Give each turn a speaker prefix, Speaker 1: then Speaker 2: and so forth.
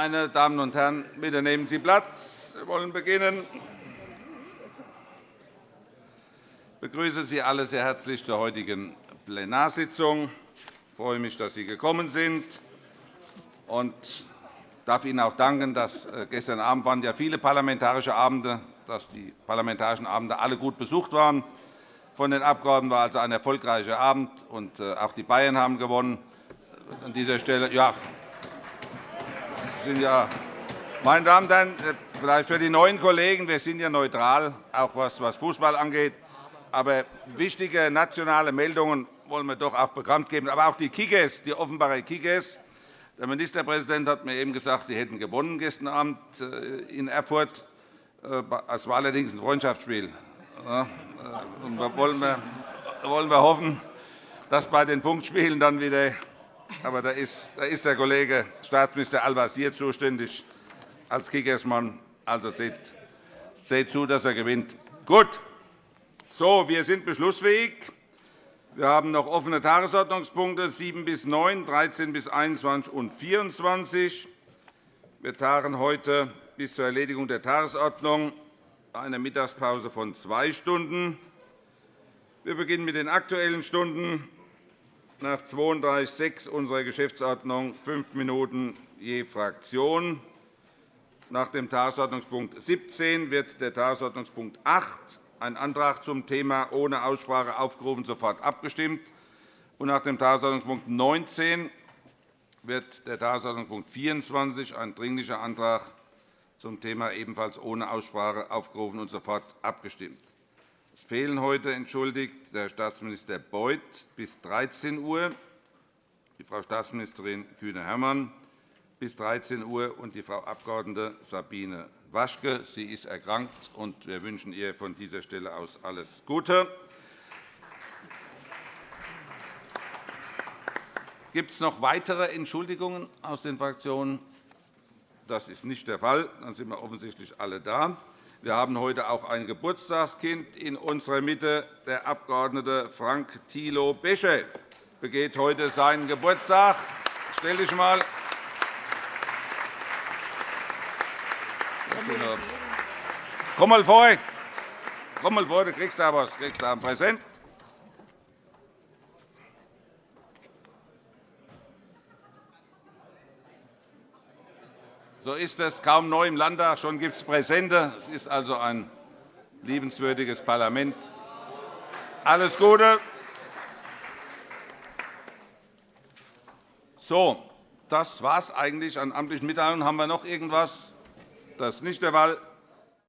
Speaker 1: Meine Damen und Herren, bitte nehmen Sie Platz. Wir wollen beginnen. Ich begrüße Sie alle sehr herzlich zur heutigen Plenarsitzung. Ich freue mich, dass Sie gekommen sind und darf Ihnen auch danken, dass äh, gestern Abend waren ja viele parlamentarische Abende, dass die parlamentarischen Abende alle gut besucht waren. Von den Abgeordneten war also ein erfolgreicher Abend, und äh, auch die Bayern haben gewonnen. An dieser Stelle, ja, sind ja, meine Damen und Herren, äh, vielleicht für die neuen Kollegen, wir sind ja neutral, auch was Fußball angeht. Aber wichtige nationale Meldungen wollen wir doch auch bekannt geben. Aber auch die Kickers, die Offenbarer Kickers. Der Ministerpräsident hat mir eben gesagt, die hätten gewonnen gestern Abend äh, in Erfurt. Äh, es war allerdings ein Freundschaftsspiel. Und wollen wir wollen wir hoffen, dass bei den Punktspielen dann wieder aber da ist, der Kollege Staatsminister Al-Wazir zuständig als Kickersmann. Also seht, seht zu, dass er gewinnt. Gut. So, wir sind beschlussfähig. Wir haben noch offene Tagesordnungspunkte 7 bis 9, 13 bis 21 und 24. Wir tagen heute bis zur Erledigung der Tagesordnung eine Mittagspause von zwei Stunden. Wir beginnen mit den Aktuellen Stunden nach 32.6 unserer Geschäftsordnung fünf Minuten je Fraktion. Nach dem Tagesordnungspunkt 17 wird der Tagesordnungspunkt 8, ein Antrag zum Thema ohne Aussprache aufgerufen, sofort abgestimmt. Und nach dem Tagesordnungspunkt 19 wird der Tagesordnungspunkt 24, ein Dringlicher Antrag zum Thema ebenfalls ohne Aussprache aufgerufen und sofort abgestimmt. Es fehlen heute entschuldigt der Staatsminister Beuth bis 13 Uhr, die Frau Staatsministerin Kühne-Hermann bis 13 Uhr und die Frau Abg. Sabine Waschke. Sie ist erkrankt, und wir wünschen ihr von dieser Stelle aus alles Gute. Gibt es noch weitere Entschuldigungen aus den Fraktionen? Das ist nicht der Fall. Dann sind wir offensichtlich alle da. Wir haben heute auch ein Geburtstagskind in unserer Mitte. Der Abg. Frank Thilo Besche begeht heute seinen Geburtstag. Stell dich einmal. Komm mal vor. Komm mal vor, du kriegst da was. Du kriegst da ein Präsent. So ist es kaum neu im Landtag, schon gibt es Präsente. Es ist also ein liebenswürdiges Parlament. Alles Gute. So, das war es eigentlich an amtlichen Mitteilungen. Haben wir noch irgendwas? Das ist nicht der Fall.